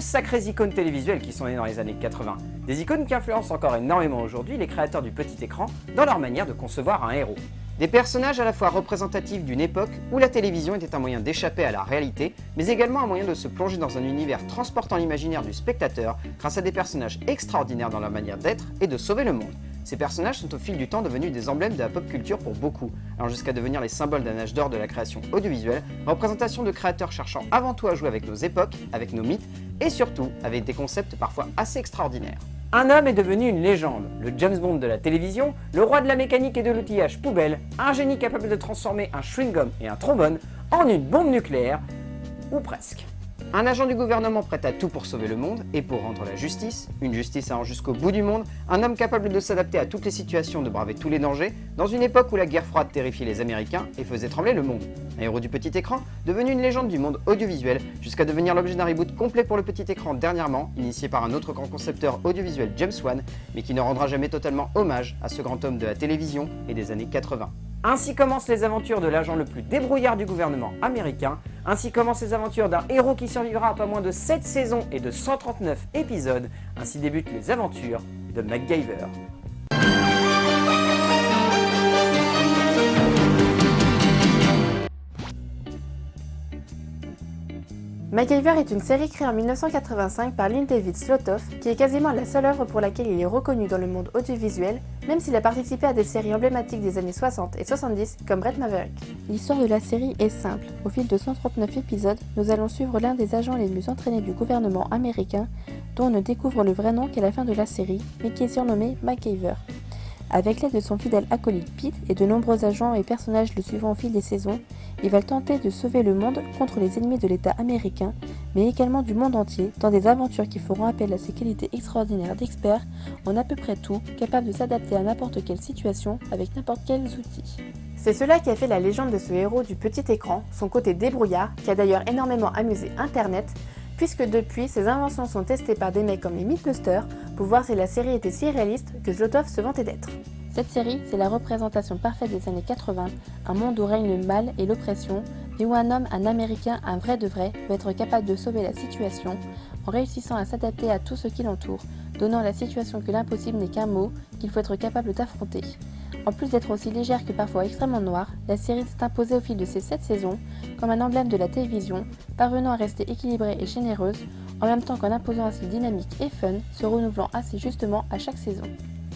sacrées icônes télévisuelles qui sont nées dans les années 80. Des icônes qui influencent encore énormément aujourd'hui les créateurs du petit écran dans leur manière de concevoir un héros. Des personnages à la fois représentatifs d'une époque où la télévision était un moyen d'échapper à la réalité, mais également un moyen de se plonger dans un univers transportant l'imaginaire du spectateur grâce à des personnages extraordinaires dans leur manière d'être et de sauver le monde. Ces personnages sont au fil du temps devenus des emblèmes de la pop culture pour beaucoup, allant jusqu'à devenir les symboles d'un âge d'or de la création audiovisuelle, représentation de créateurs cherchant avant tout à jouer avec nos époques, avec nos mythes, et surtout avec des concepts parfois assez extraordinaires. Un homme est devenu une légende, le James Bond de la télévision, le roi de la mécanique et de l'outillage poubelle, un génie capable de transformer un chewing-gum et un trombone en une bombe nucléaire, ou presque. Un agent du gouvernement prêt à tout pour sauver le monde et pour rendre la justice, une justice allant jusqu'au bout du monde, un homme capable de s'adapter à toutes les situations, de braver tous les dangers, dans une époque où la guerre froide terrifiait les Américains et faisait trembler le monde. Un héros du petit écran, devenu une légende du monde audiovisuel, jusqu'à devenir l'objet d'un reboot complet pour le petit écran dernièrement, initié par un autre grand concepteur audiovisuel James Wan, mais qui ne rendra jamais totalement hommage à ce grand homme de la télévision et des années 80. Ainsi commencent les aventures de l'agent le plus débrouillard du gouvernement américain, ainsi commencent les aventures d'un héros qui survivra à pas moins de 7 saisons et de 139 épisodes, ainsi débutent les aventures de MacGyver. MacGyver est une série créée en 1985 par Lynn David Slotoff, qui est quasiment la seule œuvre pour laquelle il est reconnu dans le monde audiovisuel, même s'il a participé à des séries emblématiques des années 60 et 70 comme Brett Maverick. L'histoire de la série est simple. Au fil de 139 épisodes, nous allons suivre l'un des agents les mieux entraînés du gouvernement américain, dont on ne découvre le vrai nom qu'à la fin de la série, mais qui est surnommé MacGyver. Avec l'aide de son fidèle acolyte Pete et de nombreux agents et personnages le suivant au fil des saisons, il va tenter de sauver le monde contre les ennemis de l'État américain, mais également du monde entier, dans des aventures qui feront appel à ses qualités extraordinaires d'expert en à peu près tout, capable de s'adapter à n'importe quelle situation avec n'importe quels outils. C'est cela qui a fait la légende de ce héros du petit écran, son côté débrouillard, qui a d'ailleurs énormément amusé Internet, puisque depuis, ses inventions sont testées par des mecs comme les Mythbusters pour voir si la série était si réaliste que Zlotov se vantait d'être. Cette série, c'est la représentation parfaite des années 80, un monde où règne le mal et l'oppression, mais où un homme, un américain, un vrai de vrai, va être capable de sauver la situation en réussissant à s'adapter à tout ce qui l'entoure, donnant la situation que l'impossible n'est qu'un mot qu'il faut être capable d'affronter. En plus d'être aussi légère que parfois extrêmement noire, la série s'est imposée au fil de ses 7 saisons comme un emblème de la télévision, parvenant à rester équilibrée et généreuse, en même temps qu'en imposant un style dynamique et fun, se renouvelant assez justement à chaque saison.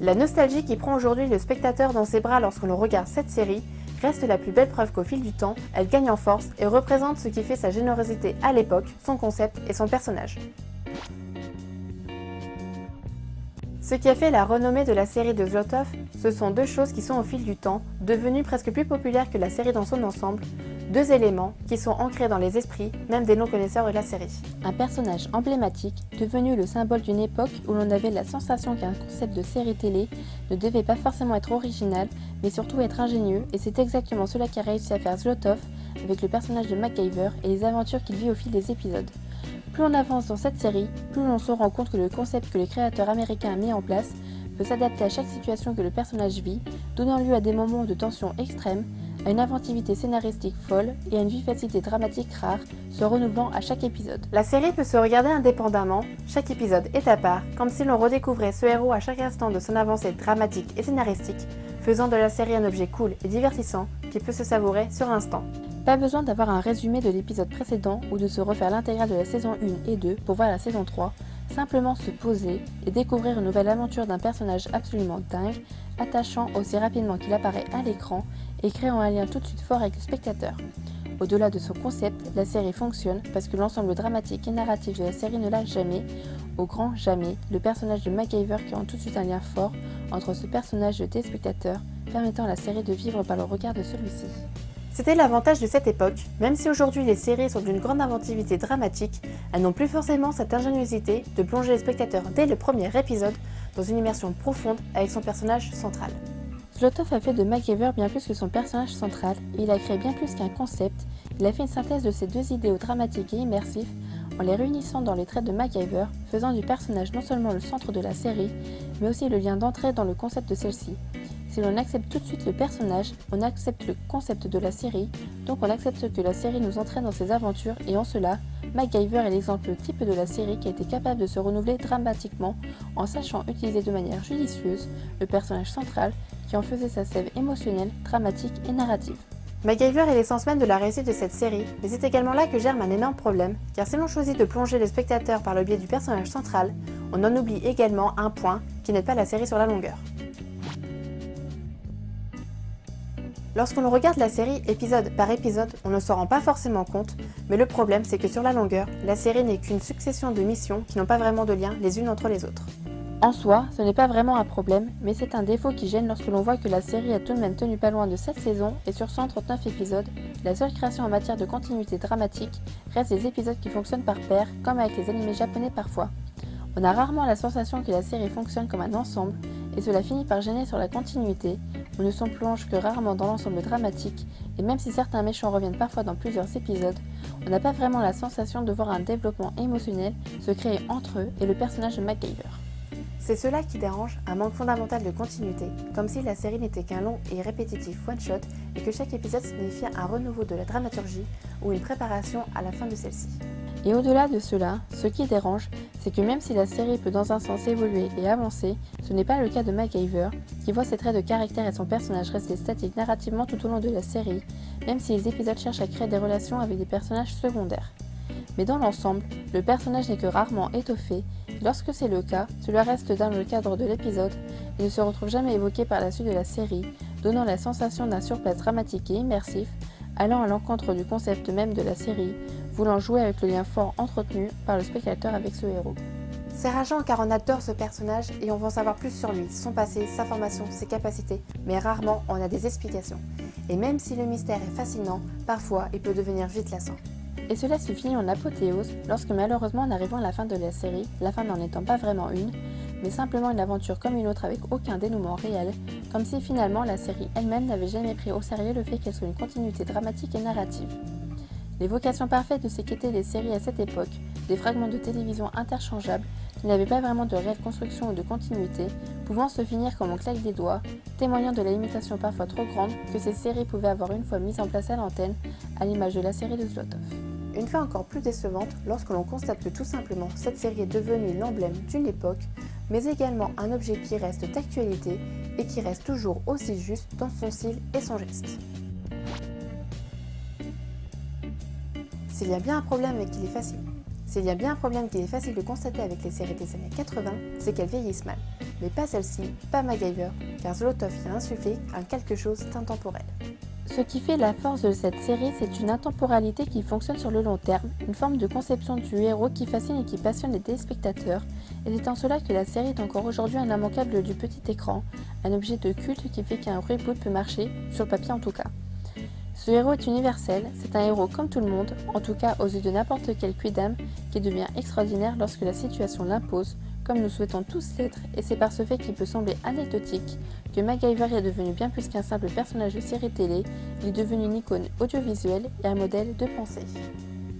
La nostalgie qui prend aujourd'hui le spectateur dans ses bras lorsque l'on regarde cette série reste la plus belle preuve qu'au fil du temps, elle gagne en force et représente ce qui fait sa générosité à l'époque, son concept et son personnage. Ce qui a fait la renommée de la série de Zlotov, ce sont deux choses qui sont au fil du temps devenues presque plus populaires que la série dans son ensemble, deux éléments qui sont ancrés dans les esprits, même des non-connaisseurs de la série. Un personnage emblématique, devenu le symbole d'une époque où l'on avait la sensation qu'un concept de série télé ne devait pas forcément être original, mais surtout être ingénieux, et c'est exactement cela qu'a réussi à faire Zlotov avec le personnage de MacGyver et les aventures qu'il vit au fil des épisodes. Plus on avance dans cette série, plus on se rend compte que le concept que le créateur américain a mis en place peut s'adapter à chaque situation que le personnage vit, donnant lieu à des moments de tension extrême, à une inventivité scénaristique folle et à une vivacité dramatique rare, se renouvelant à chaque épisode. La série peut se regarder indépendamment, chaque épisode est à part, comme si l'on redécouvrait ce héros à chaque instant de son avancée dramatique et scénaristique, faisant de la série un objet cool et divertissant qui peut se savourer sur l'instant. Pas besoin d'avoir un résumé de l'épisode précédent ou de se refaire l'intégrale de la saison 1 et 2 pour voir la saison 3, simplement se poser et découvrir une nouvelle aventure d'un personnage absolument dingue, attachant aussi rapidement qu'il apparaît à l'écran et créant un lien tout de suite fort avec le spectateur. Au-delà de son concept, la série fonctionne parce que l'ensemble dramatique et narratif de la série ne lâche jamais, au grand jamais, le personnage de MacGyver rend tout de suite un lien fort entre ce personnage et le téléspectateur, permettant à la série de vivre par le regard de celui-ci. C'était l'avantage de cette époque, même si aujourd'hui les séries sont d'une grande inventivité dramatique, elles n'ont plus forcément cette ingéniosité de plonger les spectateurs dès le premier épisode dans une immersion profonde avec son personnage central. Zlotov a fait de MacGyver bien plus que son personnage central, il a créé bien plus qu'un concept, il a fait une synthèse de ces deux idéaux dramatiques et immersifs en les réunissant dans les traits de MacGyver, faisant du personnage non seulement le centre de la série, mais aussi le lien d'entrée dans le concept de celle-ci. Si l'on accepte tout de suite le personnage, on accepte le concept de la série, donc on accepte que la série nous entraîne dans ses aventures et en cela, MacGyver est l'exemple type de la série qui a été capable de se renouveler dramatiquement en sachant utiliser de manière judicieuse le personnage central qui en faisait sa sève émotionnelle, dramatique et narrative. MacGyver est l'essence même de la réussite de cette série, mais c'est également là que germe un énorme problème, car si l'on choisit de plonger le spectateur par le biais du personnage central, on en oublie également un point qui n'aide pas la série sur la longueur. Lorsqu'on regarde la série épisode par épisode, on ne s'en rend pas forcément compte, mais le problème c'est que sur la longueur, la série n'est qu'une succession de missions qui n'ont pas vraiment de lien les unes entre les autres. En soi, ce n'est pas vraiment un problème, mais c'est un défaut qui gêne lorsque l'on voit que la série a tout de même tenu pas loin de 7 saisons et sur 139 épisodes, la seule création en matière de continuité dramatique reste des épisodes qui fonctionnent par paire, comme avec les animés japonais parfois. On a rarement la sensation que la série fonctionne comme un ensemble, et cela finit par gêner sur la continuité, on ne s'en plonge que rarement dans l'ensemble dramatique, et même si certains méchants reviennent parfois dans plusieurs épisodes, on n'a pas vraiment la sensation de voir un développement émotionnel se créer entre eux et le personnage de MacGyver. C'est cela qui dérange, un manque fondamental de continuité, comme si la série n'était qu'un long et répétitif one-shot et que chaque épisode signifiait un renouveau de la dramaturgie ou une préparation à la fin de celle-ci. Et au-delà de cela, ce qui dérange, c'est que même si la série peut dans un sens évoluer et avancer, ce n'est pas le cas de MacGyver, qui voit ses traits de caractère et son personnage rester statiques narrativement tout au long de la série, même si les épisodes cherchent à créer des relations avec des personnages secondaires. Mais dans l'ensemble, le personnage n'est que rarement étoffé, lorsque c'est le cas, cela reste dans le cadre de l'épisode et ne se retrouve jamais évoqué par la suite de la série, donnant la sensation d'un surplace dramatique et immersif, allant à l'encontre du concept même de la série, voulant jouer avec le lien fort entretenu par le spectateur avec ce héros. C'est rageant car on adore ce personnage et on veut en savoir plus sur lui, son passé, sa formation, ses capacités, mais rarement on a des explications. Et même si le mystère est fascinant, parfois il peut devenir vite lassant. Et cela se finit en apothéose lorsque malheureusement en arrivant à la fin de la série, la fin n'en étant pas vraiment une, mais simplement une aventure comme une autre avec aucun dénouement réel, comme si finalement la série elle-même n'avait jamais pris au sérieux le fait qu'elle soit une continuité dramatique et narrative. L'évocation parfaite de ce qu'étaient les séries à cette époque, des fragments de télévision interchangeables qui n'avaient pas vraiment de réelle construction ou de continuité, pouvant se finir comme on claque des doigts, témoignant de la limitation parfois trop grande que ces séries pouvaient avoir une fois mises en place à l'antenne, à l'image de la série de Zlotov. Une fois encore plus décevante lorsque l'on constate que tout simplement cette série est devenue l'emblème d'une époque, mais également un objet qui reste d'actualité et qui reste toujours aussi juste dans son style et son geste. S'il y a bien un problème et qu'il est facile, s'il y a bien un problème qu'il est facile de constater avec les séries des années 80, c'est qu'elles vieillissent mal. Mais pas celle-ci, pas MacGyver, car Zlotov y a insufflé un quelque chose d'intemporel. Ce qui fait la force de cette série, c'est une intemporalité qui fonctionne sur le long terme, une forme de conception du héros qui fascine et qui passionne les téléspectateurs, et c'est en cela que la série est encore aujourd'hui un immanquable du petit écran, un objet de culte qui fait qu'un reboot peut marcher, sur papier en tout cas. Ce héros est universel, c'est un héros comme tout le monde, en tout cas aux yeux de n'importe quel quidam, qui devient extraordinaire lorsque la situation l'impose, comme nous souhaitons tous l'être, et c'est par ce fait qu'il peut sembler anecdotique que MacGyver est devenu bien plus qu'un simple personnage de série télé, il est devenu une icône audiovisuelle et un modèle de pensée.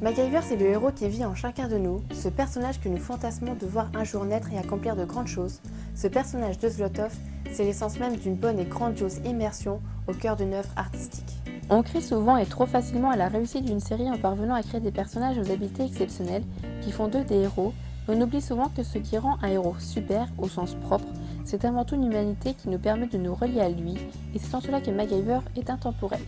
MacGyver, c'est le héros qui vit en chacun de nous, ce personnage que nous fantasmons de voir un jour naître et accomplir de grandes choses. Ce personnage de Zlotov, c'est l'essence même d'une bonne et grandiose immersion au cœur d'une œuvre artistique. On crie souvent et trop facilement à la réussite d'une série en parvenant à créer des personnages aux habiletés exceptionnelles qui font d'eux des héros, on oublie souvent que ce qui rend un héros super, au sens propre, c'est avant tout une humanité qui nous permet de nous relier à lui, et c'est en cela que MacGyver est intemporel.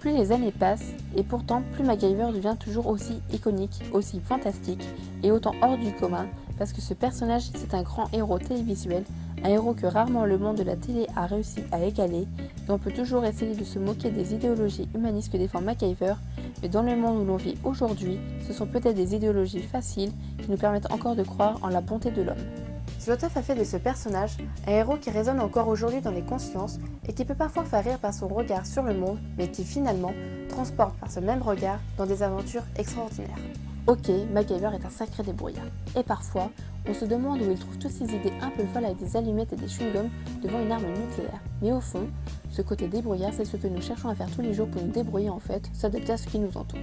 Plus les années passent, et pourtant plus MacGyver devient toujours aussi iconique, aussi fantastique, et autant hors du commun, parce que ce personnage c'est un grand héros télévisuel un héros que rarement le monde de la télé a réussi à égaler, et on peut toujours essayer de se moquer des idéologies humanistes que défend MacGyver, mais dans le monde où l'on vit aujourd'hui, ce sont peut-être des idéologies faciles qui nous permettent encore de croire en la bonté de l'homme. Zlotov a fait de ce personnage un héros qui résonne encore aujourd'hui dans les consciences et qui peut parfois faire rire par son regard sur le monde, mais qui finalement transporte par ce même regard dans des aventures extraordinaires. Ok, MacGyver est un sacré débrouillard. Et parfois, on se demande où il trouve toutes ces idées un peu folles avec des allumettes et des chewing-gums devant une arme nucléaire. Mais au fond, ce côté débrouillard, c'est ce que nous cherchons à faire tous les jours pour nous débrouiller en fait, s'adapter à ce qui nous entoure.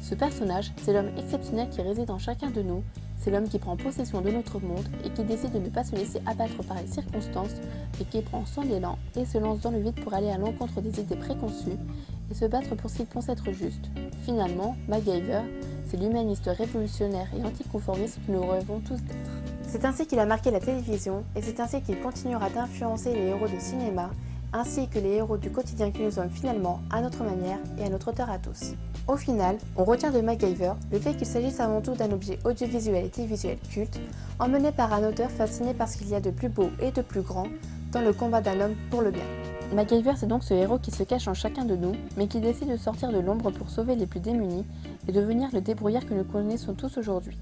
Ce personnage, c'est l'homme exceptionnel qui réside en chacun de nous, c'est l'homme qui prend possession de notre monde et qui décide de ne pas se laisser abattre par les circonstances, et qui prend son élan et se lance dans le vide pour aller à l'encontre des idées préconçues et se battre pour ce qu'il pense être juste. Finalement, MacGyver, c'est l'humaniste révolutionnaire et anticonformiste que nous rêvons tous d'être. C'est ainsi qu'il a marqué la télévision et c'est ainsi qu'il continuera d'influencer les héros de cinéma ainsi que les héros du quotidien que nous sommes finalement à notre manière et à notre hauteur à tous. Au final, on retient de MacGyver le fait qu'il s'agisse avant tout d'un objet audiovisuel et télévisuel culte, emmené par un auteur fasciné par ce qu'il y a de plus beau et de plus grand dans le combat d'un homme pour le bien. MacGyver, c'est donc ce héros qui se cache en chacun de nous, mais qui décide de sortir de l'ombre pour sauver les plus démunis et devenir le débrouillard que nous connaissons tous aujourd'hui.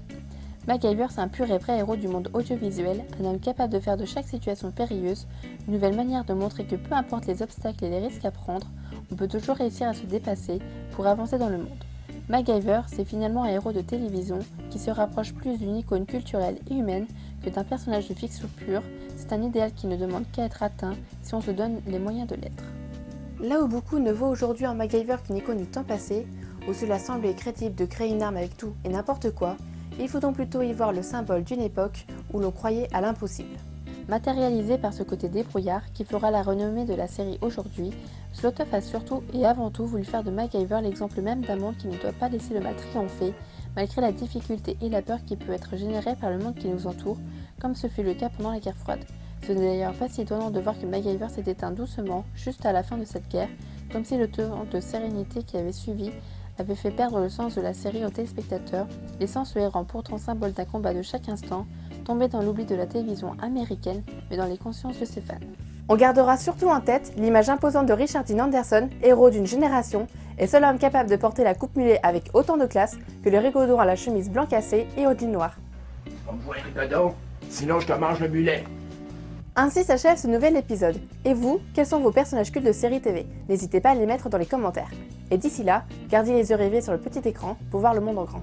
MacGyver, c'est un pur et vrai héros du monde audiovisuel, un homme capable de faire de chaque situation périlleuse une nouvelle manière de montrer que peu importe les obstacles et les risques à prendre, on peut toujours réussir à se dépasser pour avancer dans le monde. MacGyver, c'est finalement un héros de télévision qui se rapproche plus d'une icône culturelle et humaine que d'un personnage de fiction pur, c'est un idéal qui ne demande qu'à être atteint si on se donne les moyens de l'être. Là où beaucoup ne voient aujourd'hui en MacGyver qu'une icône du temps passé, où cela semble crédible de créer une arme avec tout et n'importe quoi, il faut donc plutôt y voir le symbole d'une époque où l'on croyait à l'impossible. Matérialisé par ce côté débrouillard qui fera la renommée de la série aujourd'hui, Slotoff a surtout et avant tout voulu faire de MacGyver l'exemple même d'un monde qui ne doit pas laisser le mal triompher, malgré la difficulté et la peur qui peut être générée par le monde qui nous entoure, comme ce fut le cas pendant la guerre froide. Ce n'est d'ailleurs pas étonnant de voir que MacGyver s'est éteint doucement, juste à la fin de cette guerre, comme si le temps de sérénité qui avait suivi avait fait perdre le sens de la série aux téléspectateurs, laissant ce héros pourtant symbole d'un combat de chaque instant, tombé dans l'oubli de la télévision américaine, mais dans les consciences de ses fans. On gardera surtout en tête l'image imposante de Richard Dean Anderson, héros d'une génération, et seul homme capable de porter la coupe mulet avec autant de classe que le rigaudon à la chemise blanc cassée et au jean noir. sinon je te mange le mulet. Ainsi s'achève ce nouvel épisode. Et vous, quels sont vos personnages cultes de série TV N'hésitez pas à les mettre dans les commentaires. Et d'ici là, gardez les yeux rivés sur le petit écran pour voir le monde en grand.